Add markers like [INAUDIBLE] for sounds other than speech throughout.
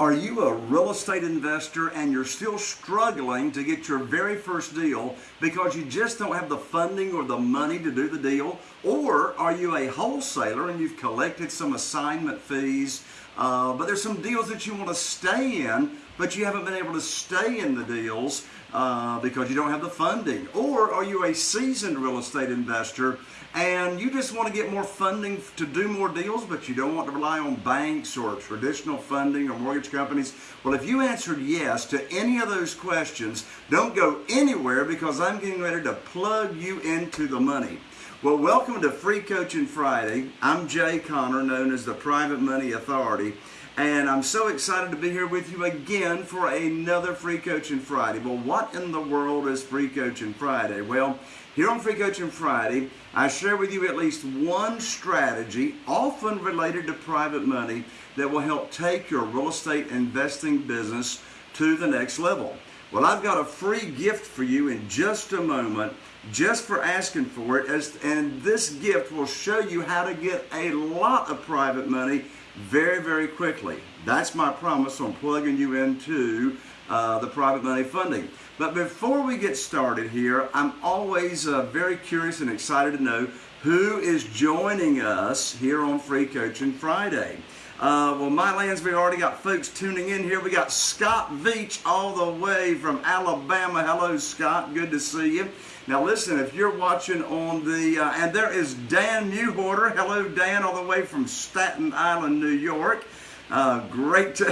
Are you a real estate investor and you're still struggling to get your very first deal because you just don't have the funding or the money to do the deal? Or are you a wholesaler and you've collected some assignment fees, uh, but there's some deals that you want to stay in, but you haven't been able to stay in the deals uh, because you don't have the funding? Or are you a seasoned real estate investor and you just want to get more funding to do more deals, but you don't want to rely on banks or traditional funding or mortgage companies? Well, if you answered yes to any of those questions, don't go anywhere because I'm getting ready to plug you into the money. Well, welcome to Free Coaching Friday. I'm Jay Conner, known as the Private Money Authority. And I'm so excited to be here with you again for another Free Coaching Friday. Well, what in the world is Free Coaching Friday? Well, here on Free Coaching Friday, I share with you at least one strategy, often related to private money, that will help take your real estate investing business to the next level. Well, I've got a free gift for you in just a moment, just for asking for it. As, and this gift will show you how to get a lot of private money very, very quickly. That's my promise on plugging you into uh, the private money funding. But before we get started here, I'm always uh, very curious and excited to know who is joining us here on Free Coaching Friday. Uh, well, my we already got folks tuning in here. We got Scott Veach all the way from Alabama. Hello, Scott. Good to see you. Now, listen, if you're watching on the, uh, and there is Dan Newhorter. Hello, Dan, all the way from Staten Island, New York. Uh, great. To,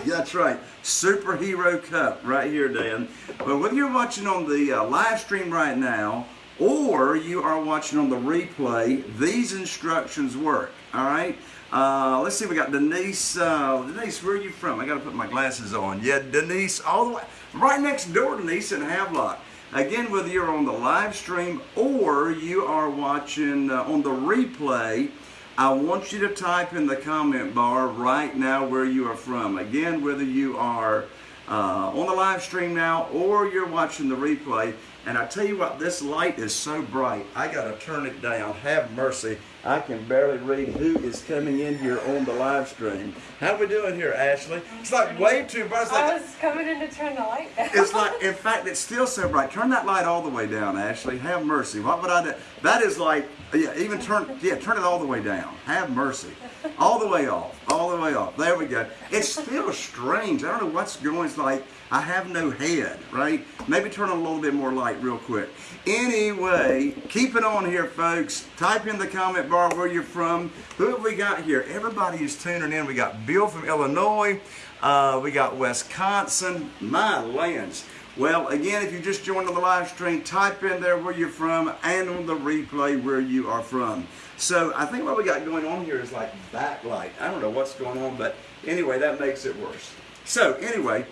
[LAUGHS] that's right. Superhero Cup right here, Dan. But whether you're watching on the uh, live stream right now or you are watching on the replay, these instructions work. All right. Uh, let's see. We got Denise. Uh, Denise, where are you from? I got to put my glasses on. Yeah, Denise, all the way right next door, Denise in Havelock. Again, whether you're on the live stream or you are watching uh, on the replay. I want you to type in the comment bar right now where you are from. Again, whether you are uh, on the live stream now or you're watching the replay. And I tell you what, this light is so bright, I got to turn it down. Have mercy. I can barely read who is coming in here on the live stream. How we doing here, Ashley? It's like way too bright. Like, I was coming in to turn the light down. It's like, in fact, it's still so bright. Turn that light all the way down, Ashley. Have mercy. What would I do? That is like, yeah, even turn, yeah, turn it all the way down. Have mercy. All the way off. All the way off. There we go. It's still strange. I don't know what's going. It's like I have no head, right? Maybe turn on a little bit more light real quick. Anyway, keep it on here, folks. Type in the comment bar where you're from. Who have we got here? Everybody is tuning in. We got Bill from Illinois. Uh, we got Wisconsin. My lands. Well, again, if you just joined on the live stream, type in there where you're from and on the replay where you are from. So I think what we got going on here is like backlight. I don't know what's going on, but anyway, that makes it worse. So anyway,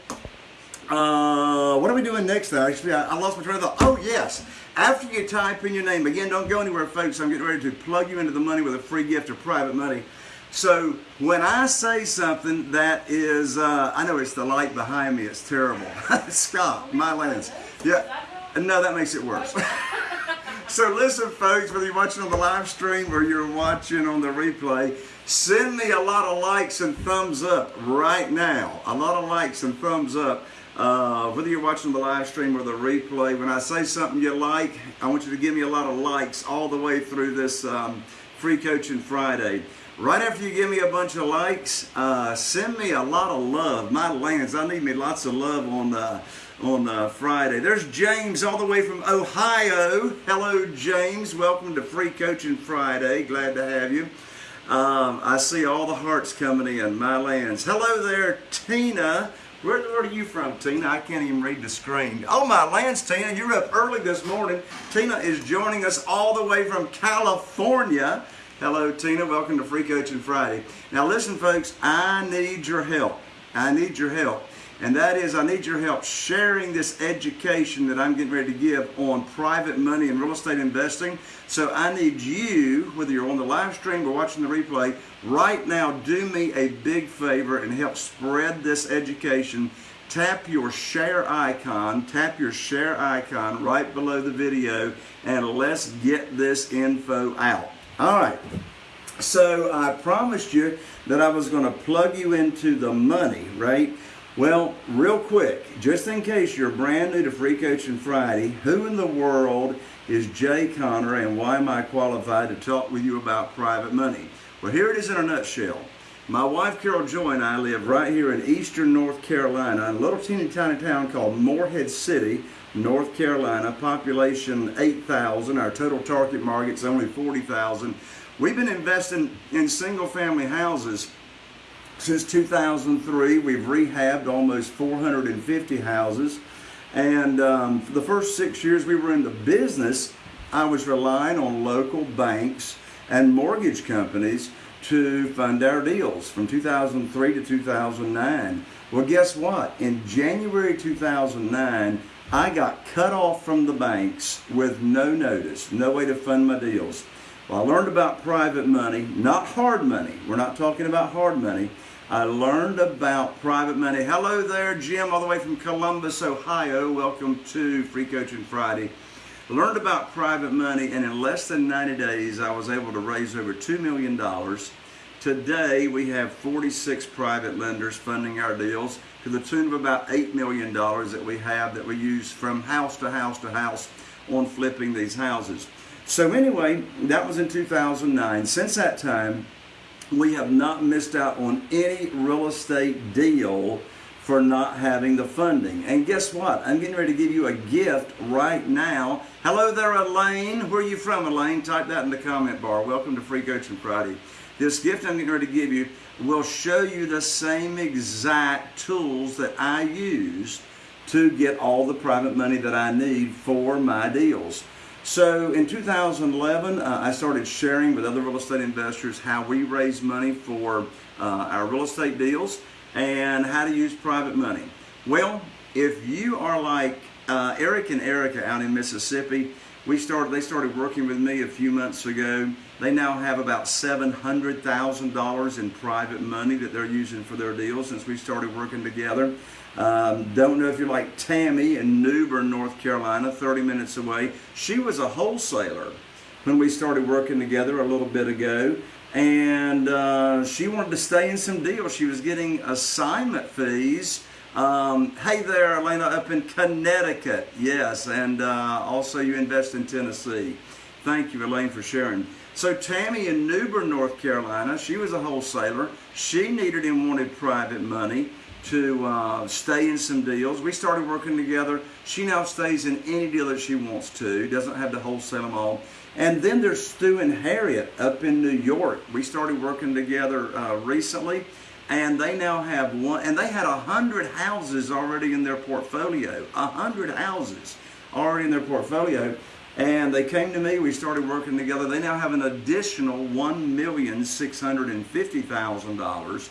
uh, what are we doing next though? Actually, I, I lost my train of thought. Oh yes, after you type in your name, again, don't go anywhere folks, I'm getting ready to plug you into the money with a free gift of private money. So when I say something that is, uh, I know it's the light behind me, it's terrible. [LAUGHS] Scott, my lens. Yeah, no, that makes it worse. [LAUGHS] so listen folks, whether you're watching on the live stream or you're watching on the replay, send me a lot of likes and thumbs up right now. A lot of likes and thumbs up. Uh, whether you're watching the live stream or the replay, when I say something you like, I want you to give me a lot of likes all the way through this um, Free Coaching Friday. Right after you give me a bunch of likes, uh, send me a lot of love. My lands, I need me lots of love on uh, on uh, Friday. There's James all the way from Ohio. Hello, James. Welcome to Free Coaching Friday. Glad to have you. Um, I see all the hearts coming in. My lands. Hello there, Tina. Where, where are you from, Tina? I can't even read the screen. Oh, my lands, Tina. You're up early this morning. Tina is joining us all the way from California. Hello, Tina. Welcome to Free Coaching Friday. Now, listen, folks, I need your help. I need your help. And that is, I need your help sharing this education that I'm getting ready to give on private money and real estate investing. So I need you, whether you're on the live stream or watching the replay, right now do me a big favor and help spread this education tap your share icon, tap your share icon right below the video, and let's get this info out. All right. So I promised you that I was going to plug you into the money, right? Well, real quick, just in case you're brand new to Free Coaching Friday, who in the world is Jay Conner and why am I qualified to talk with you about private money? Well, here it is in a nutshell. My wife Carol Joy and I live right here in eastern North Carolina, in a little teeny tiny town called Morehead City, North Carolina. Population 8,000. Our total target market's only 40,000. We've been investing in single family houses since 2003. We've rehabbed almost 450 houses. And um, for the first six years we were in the business, I was relying on local banks and mortgage companies to fund our deals from 2003 to 2009. Well, guess what? In January 2009, I got cut off from the banks with no notice, no way to fund my deals. Well, I learned about private money, not hard money. We're not talking about hard money. I learned about private money. Hello there, Jim, all the way from Columbus, Ohio. Welcome to Free Coaching Friday. Learned about private money, and in less than 90 days, I was able to raise over $2 million. Today, we have 46 private lenders funding our deals to the tune of about $8 million that we have that we use from house to house to house on flipping these houses. So anyway, that was in 2009. Since that time, we have not missed out on any real estate deal for not having the funding. And guess what? I'm getting ready to give you a gift right now. Hello there, Elaine. Where are you from, Elaine? Type that in the comment bar. Welcome to Free Coaching Friday. This gift I'm getting ready to give you will show you the same exact tools that I use to get all the private money that I need for my deals. So in 2011, uh, I started sharing with other real estate investors how we raise money for uh, our real estate deals and how to use private money. Well, if you are like uh, Eric and Erica out in Mississippi, we started. They started working with me a few months ago. They now have about seven hundred thousand dollars in private money that they're using for their deals since we started working together. Um, don't know if you're like Tammy in New Bern, North Carolina, 30 minutes away. She was a wholesaler when we started working together a little bit ago. And uh, she wanted to stay in some deals. She was getting assignment fees. Um, hey there, Elena, up in Connecticut. Yes, and uh, also you invest in Tennessee. Thank you, Elaine, for sharing. So Tammy in New Bern, North Carolina, she was a wholesaler. She needed and wanted private money to uh, stay in some deals. We started working together. She now stays in any deal that she wants to, doesn't have to wholesale them all. And then there's Stu and Harriet up in New York. We started working together uh, recently, and they now have one, and they had a hundred houses already in their portfolio. A hundred houses already in their portfolio. And they came to me, we started working together. They now have an additional $1,650,000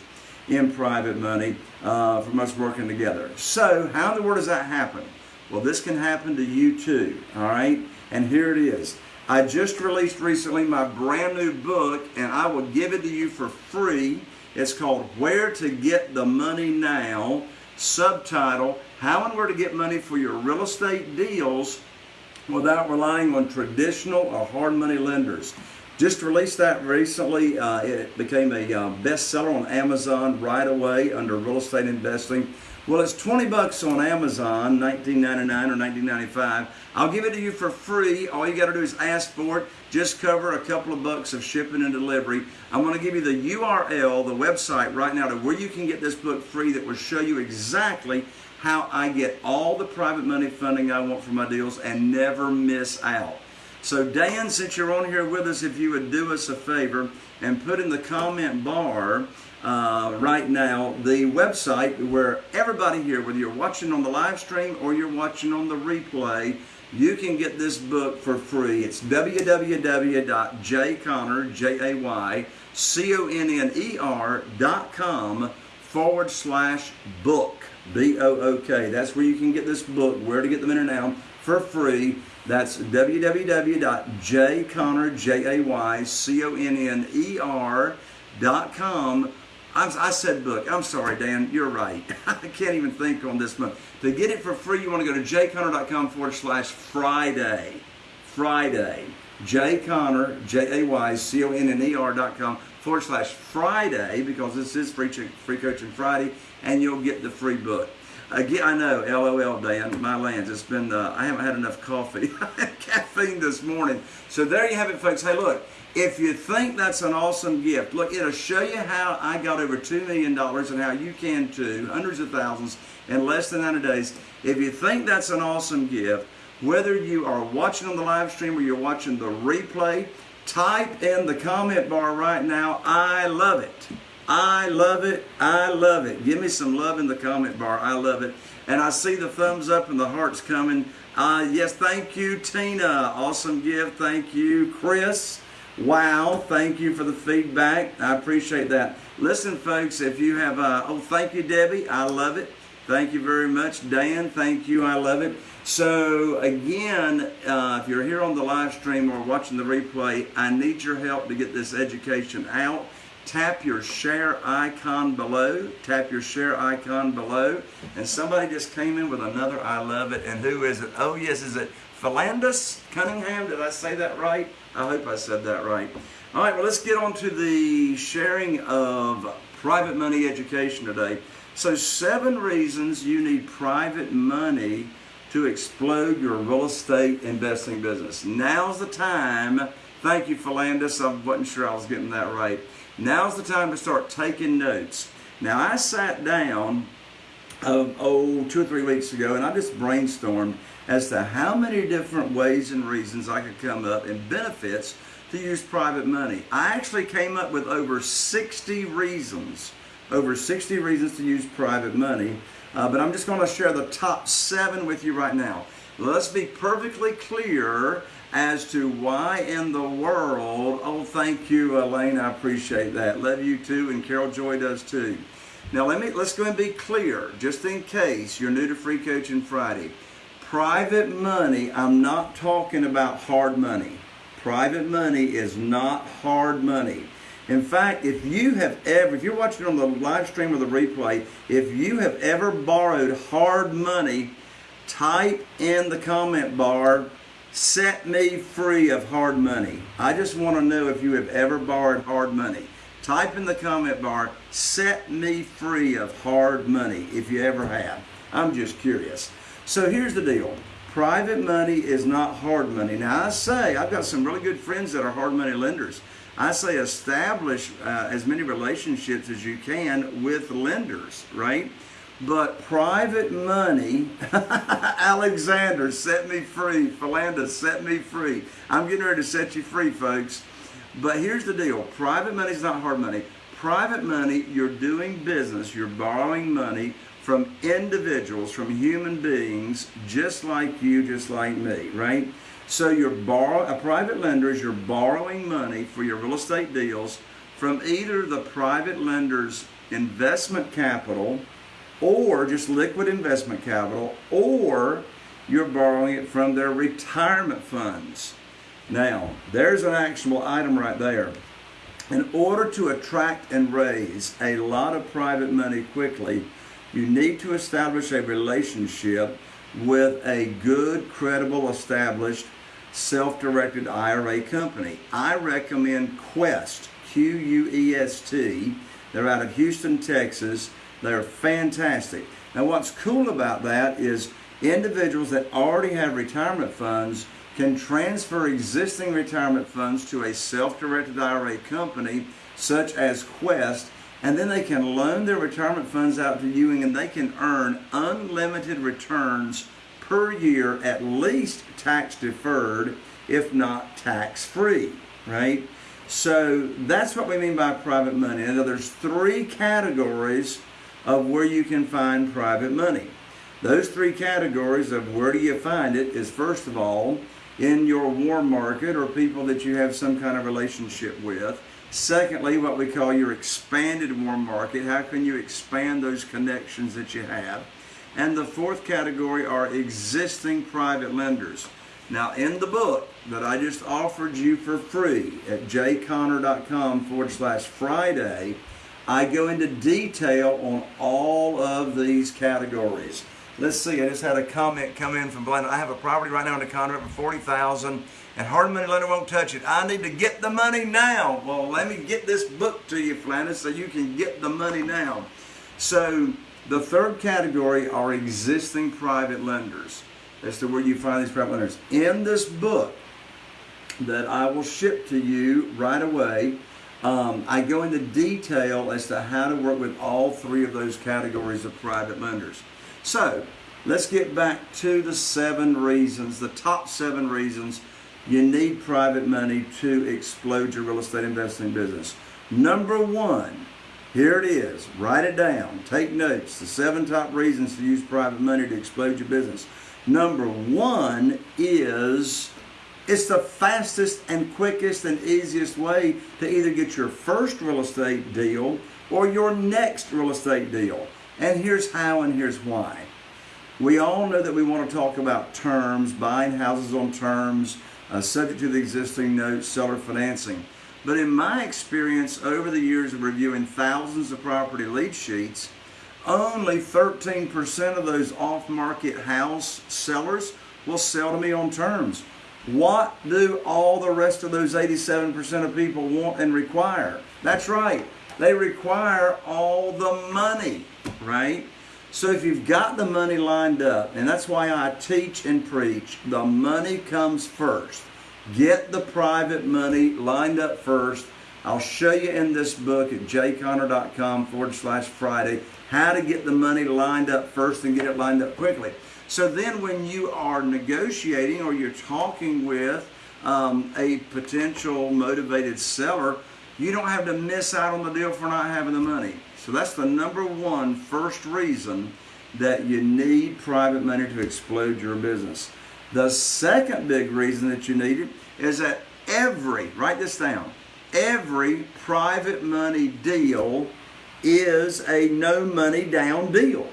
in private money uh, from us working together. So, how in the world does that happen? Well, this can happen to you too, all right? And here it is. I just released recently my brand new book, and I will give it to you for free. It's called Where to Get the Money Now. Subtitle How and Where to Get Money for Your Real Estate Deals Without Relying on Traditional or Hard Money Lenders. Just released that recently. Uh, it became a uh, bestseller on Amazon right away under real estate investing. Well, it's 20 bucks on Amazon, 19.99 or 19.95. I'll give it to you for free. All you got to do is ask for it. Just cover a couple of bucks of shipping and delivery. I'm going to give you the URL, the website right now to where you can get this book free that will show you exactly how I get all the private money funding I want for my deals and never miss out. So Dan, since you're on here with us, if you would do us a favor and put in the comment bar uh, right now the website where everybody here, whether you're watching on the live stream or you're watching on the replay, you can get this book for free. It's www.jayconner, J-A-Y-C-O-N-N-E-R dot com forward slash book, B-O-O-K. That's where you can get this book, Where to Get them in Money Now, for free. That's dot I'm, I said book. I'm sorry, Dan. You're right. [LAUGHS] I can't even think on this month. To get it for free, you want to go to jayconner.com forward slash Friday. Friday. Jay Conner, J A Y C O N N E R dot com forward slash Friday because this is free, free coaching Friday and you'll get the free book. Again, I know, LOL, Dan, my lands. It's been, uh, I haven't had enough coffee, [LAUGHS] caffeine this morning. So there you have it, folks. Hey, look, if you think that's an awesome gift, look, it'll show you how I got over $2 million and how you can too, hundreds of thousands in less than 90 days. If you think that's an awesome gift, whether you are watching on the live stream or you're watching the replay, type in the comment bar right now, I love it. I love it. I love it. Give me some love in the comment bar. I love it. And I see the thumbs up and the hearts coming. Uh, yes, thank you, Tina. Awesome gift. Thank you, Chris. Wow, thank you for the feedback. I appreciate that. Listen, folks, if you have, uh, oh, thank you, Debbie. I love it. Thank you very much. Dan, thank you. I love it. So, again, uh, if you're here on the live stream or watching the replay, I need your help to get this education out tap your share icon below. Tap your share icon below. And somebody just came in with another I love it. And who is it? Oh, yes, is it Philandus Cunningham? Did I say that right? I hope I said that right. All right, well, let's get on to the sharing of private money education today. So, seven reasons you need private money to explode your real estate investing business. Now's the time. Thank you, Philandus. I wasn't sure I was getting that right. Now's the time to start taking notes. Now, I sat down, um, oh, two or three weeks ago, and I just brainstormed as to how many different ways and reasons I could come up and benefits to use private money. I actually came up with over 60 reasons, over 60 reasons to use private money, uh, but I'm just going to share the top seven with you right now. Let's be perfectly clear as to why in the world, oh, thank you, Elaine, I appreciate that. Love you too, and Carol Joy does too. Now, let me, let's go and be clear, just in case you're new to Free Coaching Friday. Private money, I'm not talking about hard money. Private money is not hard money. In fact, if you have ever, if you're watching on the live stream or the replay, if you have ever borrowed hard money, type in the comment bar set me free of hard money. I just want to know if you have ever borrowed hard money. Type in the comment bar, set me free of hard money if you ever have. I'm just curious. So here's the deal. Private money is not hard money. Now I say, I've got some really good friends that are hard money lenders. I say establish uh, as many relationships as you can with lenders, right? But private money, [LAUGHS] Alexander, set me free. Philanda, set me free. I'm getting ready to set you free, folks. But here's the deal. Private money is not hard money. Private money, you're doing business, you're borrowing money from individuals, from human beings, just like you, just like me, right? So you're borrow a private lender is you're borrowing money for your real estate deals from either the private lender's investment capital or just liquid investment capital, or you're borrowing it from their retirement funds. Now, there's an actionable item right there. In order to attract and raise a lot of private money quickly, you need to establish a relationship with a good, credible, established, self-directed IRA company. I recommend Quest, Q-U-E-S-T. They're out of Houston, Texas. They're fantastic. Now, what's cool about that is individuals that already have retirement funds can transfer existing retirement funds to a self-directed IRA company such as Quest, and then they can loan their retirement funds out to Ewing and they can earn unlimited returns per year, at least tax deferred, if not tax free, right? So that's what we mean by private money. Now, there's three categories of where you can find private money. Those three categories of where do you find it is first of all in your warm market or people that you have some kind of relationship with. Secondly, what we call your expanded warm market. How can you expand those connections that you have? And the fourth category are existing private lenders. Now, in the book that I just offered you for free at jayconner.com forward slash Friday, I go into detail on all of these categories. Let's see, I just had a comment come in from Blenda. I have a property right now in the contract for 40000 and hard money lender won't touch it. I need to get the money now. Well, let me get this book to you, Flanders, so you can get the money now. So the third category are existing private lenders. That's the where you find these private lenders. In this book that I will ship to you right away, um, I go into detail as to how to work with all three of those categories of private lenders. So let's get back to the seven reasons, the top seven reasons you need private money to explode your real estate investing business. Number one, here it is. Write it down. Take notes. The seven top reasons to use private money to explode your business. Number one is it's the fastest and quickest and easiest way to either get your first real estate deal or your next real estate deal. And here's how and here's why. We all know that we want to talk about terms, buying houses on terms, uh, subject to the existing notes, seller financing. But in my experience over the years of reviewing thousands of property lead sheets, only 13% of those off market house sellers will sell to me on terms. What do all the rest of those 87% of people want and require? That's right. They require all the money, right? So if you've got the money lined up, and that's why I teach and preach, the money comes first. Get the private money lined up first. I'll show you in this book at jayconner.com forward slash Friday how to get the money lined up first and get it lined up quickly. So then when you are negotiating or you're talking with um, a potential motivated seller, you don't have to miss out on the deal for not having the money. So that's the number one first reason that you need private money to explode your business. The second big reason that you need it is that every, write this down, every private money deal is a no money down deal.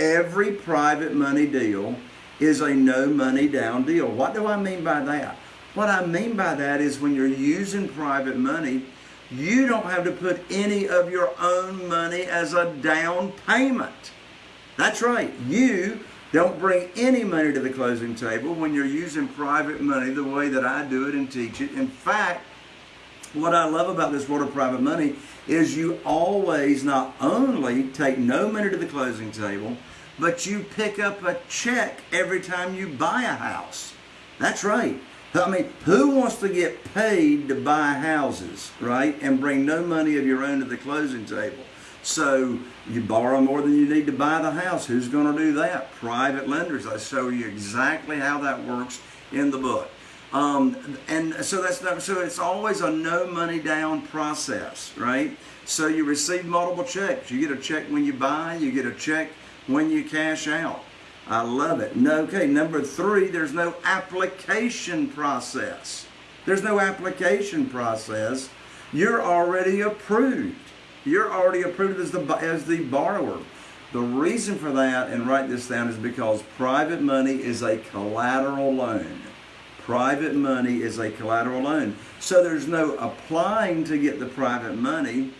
Every private money deal is a no money down deal. What do I mean by that? What I mean by that is when you're using private money, you don't have to put any of your own money as a down payment. That's right. You don't bring any money to the closing table when you're using private money the way that I do it and teach it. In fact, what I love about this world of private money is you always not only take no money to the closing table, but you pick up a check every time you buy a house. That's right. I mean, who wants to get paid to buy houses, right? And bring no money of your own to the closing table. So you borrow more than you need to buy the house. Who's going to do that? Private lenders. I show you exactly how that works in the book. Um, and so that's not, so it's always a no money down process, right? So you receive multiple checks. You get a check when you buy. You get a check when you cash out. I love it. No, okay, number three, there's no application process. There's no application process. You're already approved. You're already approved as the, as the borrower. The reason for that, and write this down, is because private money is a collateral loan. Private money is a collateral loan. So there's no applying to get the private money.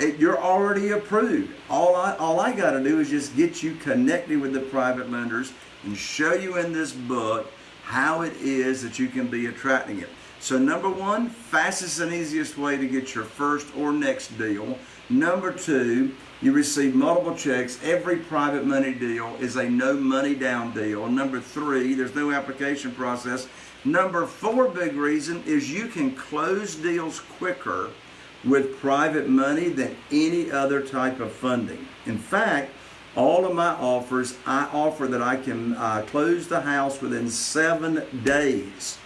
You're already approved. All I, all I got to do is just get you connected with the private lenders and show you in this book how it is that you can be attracting it. So number one, fastest and easiest way to get your first or next deal. Number two, you receive multiple checks. Every private money deal is a no money down deal. Number three, there's no application process. Number four big reason is you can close deals quicker with private money than any other type of funding. In fact, all of my offers, I offer that I can uh, close the house within seven days.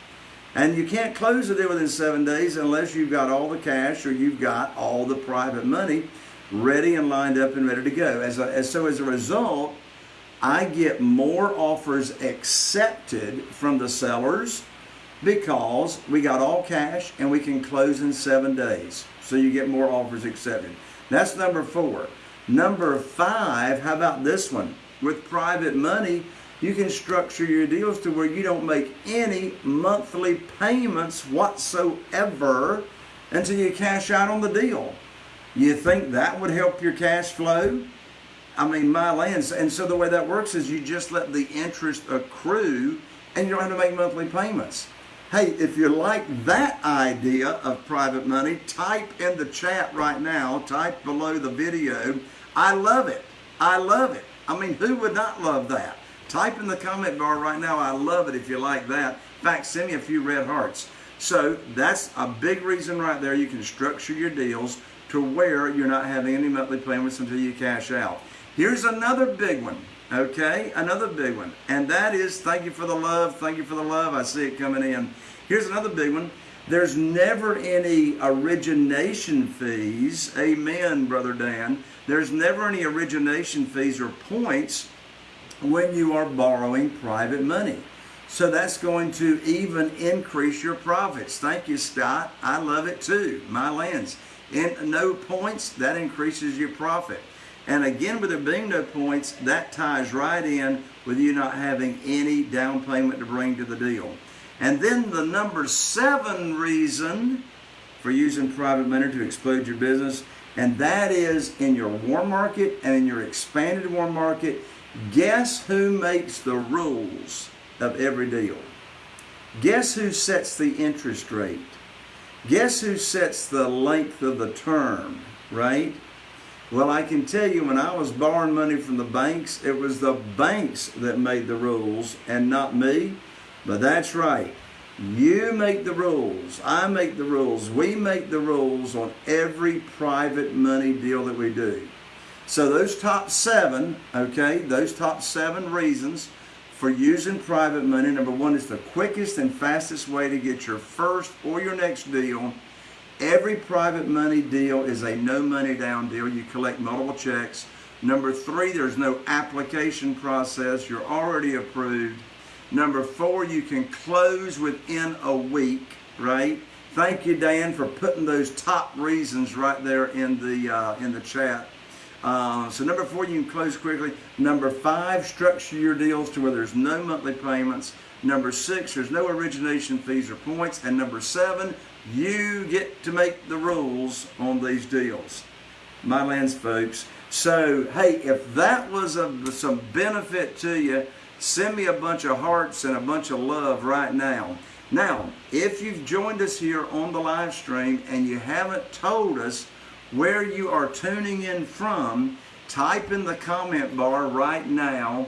And you can't close a deal within seven days unless you've got all the cash or you've got all the private money ready and lined up and ready to go. As, a, as so as a result, I get more offers accepted from the sellers because we got all cash and we can close in seven days. So you get more offers accepted. That's number four. Number five, how about this one? With private money, you can structure your deals to where you don't make any monthly payments whatsoever until you cash out on the deal. You think that would help your cash flow? I mean, my lands. And so the way that works is you just let the interest accrue and you don't have to make monthly payments. Hey, if you like that idea of private money, type in the chat right now, type below the video. I love it. I love it. I mean, who would not love that? Type in the comment bar right now, I love it if you like that. In fact, send me a few red hearts. So that's a big reason right there. You can structure your deals to where you're not having any monthly payments until you cash out. Here's another big one, okay? Another big one. And that is thank you for the love. Thank you for the love. I see it coming in. Here's another big one. There's never any origination fees. Amen, Brother Dan. There's never any origination fees or points when you are borrowing private money. So that's going to even increase your profits. Thank you, Scott. I love it too. My lands. And no points, that increases your profit. And again, with there being no points, that ties right in with you not having any down payment to bring to the deal. And then the number seven reason for using private money to explode your business, and that is in your warm market and in your expanded warm market, guess who makes the rules of every deal? Guess who sets the interest rate? Guess who sets the length of the term, right? Well, I can tell you when I was borrowing money from the banks, it was the banks that made the rules and not me. But that's right. You make the rules. I make the rules. We make the rules on every private money deal that we do. So those top seven, okay, those top seven reasons for using private money. Number one is the quickest and fastest way to get your first or your next deal. Every private money deal is a no money down deal. You collect multiple checks. Number three, there's no application process. You're already approved. Number four, you can close within a week, right? Thank you, Dan, for putting those top reasons right there in the uh, in the chat. Uh, so number four, you can close quickly. Number five, structure your deals to where there's no monthly payments. Number six, there's no origination fees or points. And number seven, you get to make the rules on these deals. My lands, folks. So, hey, if that was of some benefit to you, send me a bunch of hearts and a bunch of love right now. Now, if you've joined us here on the live stream and you haven't told us where you are tuning in from, type in the comment bar right now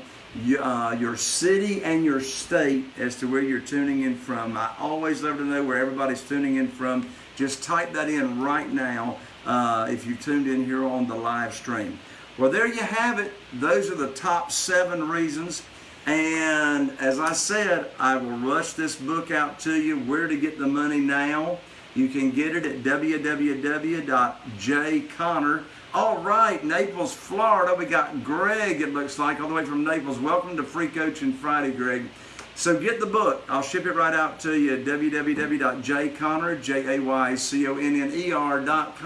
uh, your city and your state as to where you're tuning in from. I always love to know where everybody's tuning in from. Just type that in right now uh, if you tuned in here on the live stream. Well, there you have it. Those are the top seven reasons. And as I said, I will rush this book out to you, Where to Get the Money Now. You can get it at www.jayconner. All right, Naples, Florida. We got Greg, it looks like, all the way from Naples. Welcome to Free Coaching Friday, Greg. So get the book. I'll ship it right out to you at www.jayconner, J-A-Y-C-O-N-N-E-R dot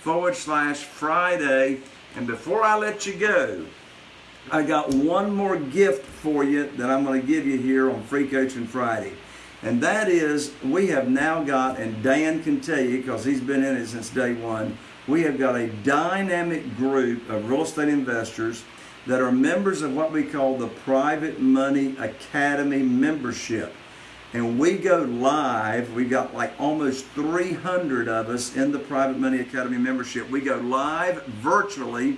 forward slash Friday. And before I let you go, I got one more gift for you that I'm going to give you here on Free Coaching Friday. And that is, we have now got, and Dan can tell you because he's been in it since day one, we have got a dynamic group of real estate investors that are members of what we call the Private Money Academy membership. And we go live, We've got like almost 300 of us in the Private Money Academy membership. We go live virtually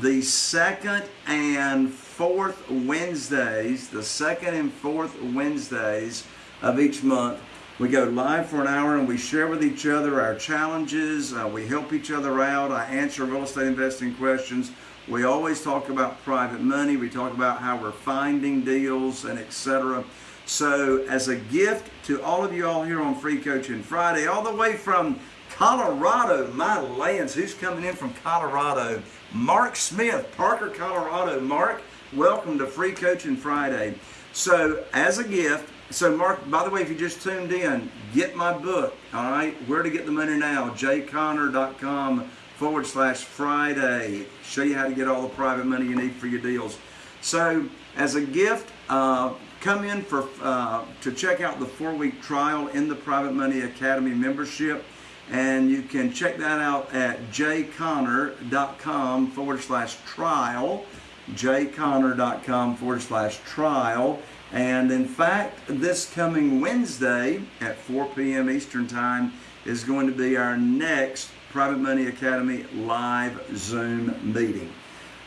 the second and fourth Wednesdays, the second and fourth Wednesdays of each month. We go live for an hour and we share with each other our challenges. Uh, we help each other out. I answer real estate investing questions. We always talk about private money. We talk about how we're finding deals and etc. So, as a gift to all of you all here on Free Coaching Friday, all the way from Colorado, my lands, who's coming in from Colorado? Mark Smith, Parker, Colorado. Mark, welcome to Free Coaching Friday. So, as a gift, so, Mark, by the way, if you just tuned in, get my book, all right? Where to Get the Money Now, jayconner.com forward slash Friday. Show you how to get all the private money you need for your deals. So, as a gift, uh, come in for uh, to check out the four week trial in the Private Money Academy membership. And you can check that out at jayconner.com forward slash trial. jayconner.com forward slash trial. And in fact, this coming Wednesday at 4 p.m. Eastern Time is going to be our next Private Money Academy live Zoom meeting.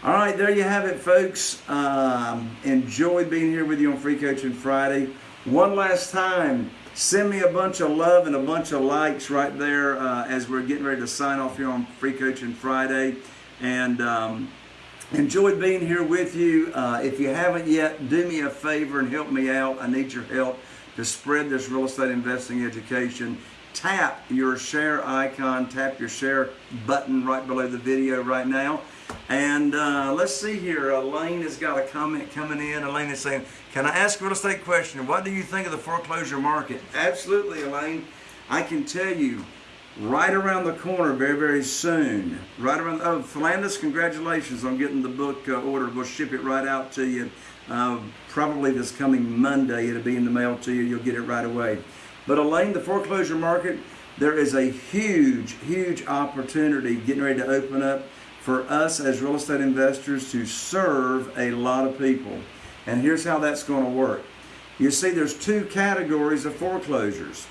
All right, there you have it, folks. Um, enjoyed being here with you on Free Coaching Friday. One last time, send me a bunch of love and a bunch of likes right there uh, as we're getting ready to sign off here on Free Coaching Friday. And um, enjoyed being here with you. Uh, if you haven't yet, do me a favor and help me out. I need your help to spread this real estate investing education. Tap your share icon, tap your share button right below the video right now. And uh, let's see here. Elaine has got a comment coming in. Elaine is saying, Can I ask a real estate question? What do you think of the foreclosure market? Absolutely, Elaine. I can tell you right around the corner very, very soon. Right around, oh, Philandus, congratulations on getting the book uh, ordered. We'll ship it right out to you. Uh, probably this coming Monday, it'll be in the mail to you. You'll get it right away. But Elaine, the foreclosure market, there is a huge, huge opportunity getting ready to open up for us as real estate investors to serve a lot of people. And here's how that's going to work. You see, there's two categories of foreclosures.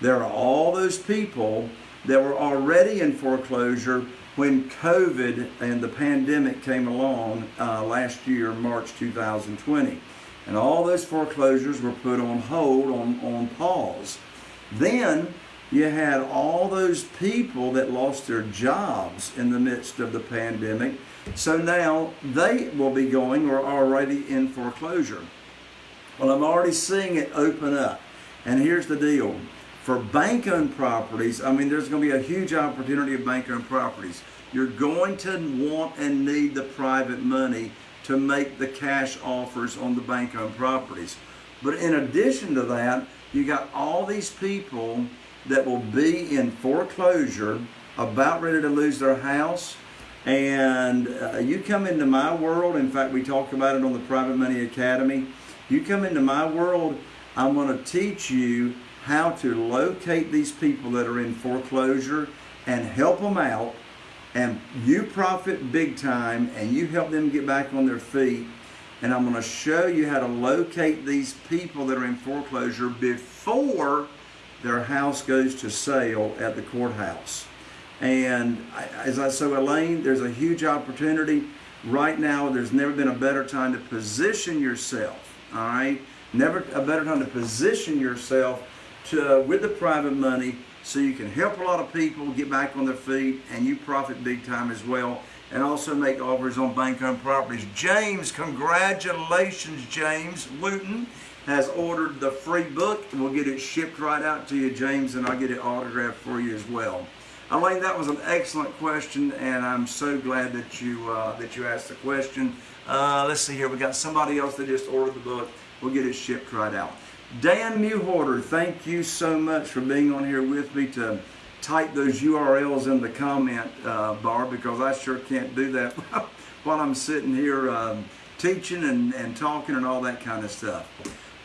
There are all those people that were already in foreclosure when COVID and the pandemic came along uh, last year, March 2020. And all those foreclosures were put on hold, on, on pause. Then you had all those people that lost their jobs in the midst of the pandemic. So now they will be going or already in foreclosure. Well, I'm already seeing it open up. And here's the deal. For bank owned properties, I mean, there's going to be a huge opportunity of bank owned properties. You're going to want and need the private money to make the cash offers on the bank owned properties. But in addition to that, you got all these people that will be in foreclosure, about ready to lose their house. And uh, you come into my world, in fact, we talk about it on the Private Money Academy. You come into my world, I'm going to teach you how to locate these people that are in foreclosure and help them out. And you profit big time and you help them get back on their feet. And I'm going to show you how to locate these people that are in foreclosure before their house goes to sale at the courthouse. And as I said, Elaine, there's a huge opportunity. Right now, there's never been a better time to position yourself, all right? Never a better time to position yourself to, with the private money so you can help a lot of people get back on their feet and you profit big time as well and also make offers on bank-owned properties. James, congratulations, James Wooten has ordered the free book. We'll get it shipped right out to you, James, and I'll get it autographed for you as well. Elaine, that was an excellent question, and I'm so glad that you uh, that you asked the question. Uh, let's see here. We got somebody else that just ordered the book. We'll get it shipped right out. Dan Mewhorter, thank you so much for being on here with me to type those URLs in the comment uh, bar because I sure can't do that [LAUGHS] while I'm sitting here um, teaching and, and talking and all that kind of stuff.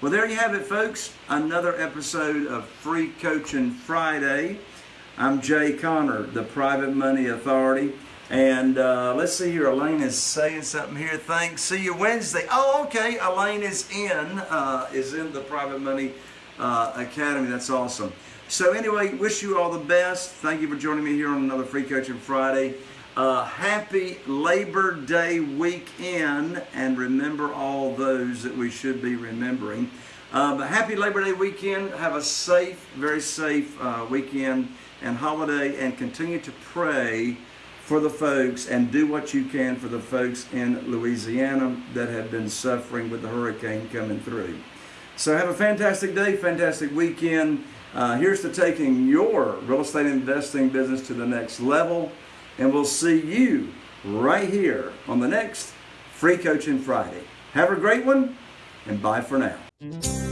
Well, there you have it, folks. Another episode of Free Coaching Friday. I'm Jay Conner, the Private Money Authority. And uh, let's see here. Elaine is saying something here. Thanks. See you Wednesday. Oh, okay. Elaine is in, uh, is in the Private Money uh, Academy. That's awesome. So anyway, wish you all the best. Thank you for joining me here on another Free Coaching Friday. Uh, happy Labor Day weekend, and remember all those that we should be remembering. But happy Labor Day weekend. Have a safe, very safe uh, weekend and holiday, and continue to pray for the folks and do what you can for the folks in Louisiana that have been suffering with the hurricane coming through. So have a fantastic day, fantastic weekend. Uh, here's to taking your real estate investing business to the next level. And we'll see you right here on the next Free Coaching Friday. Have a great one, and bye for now.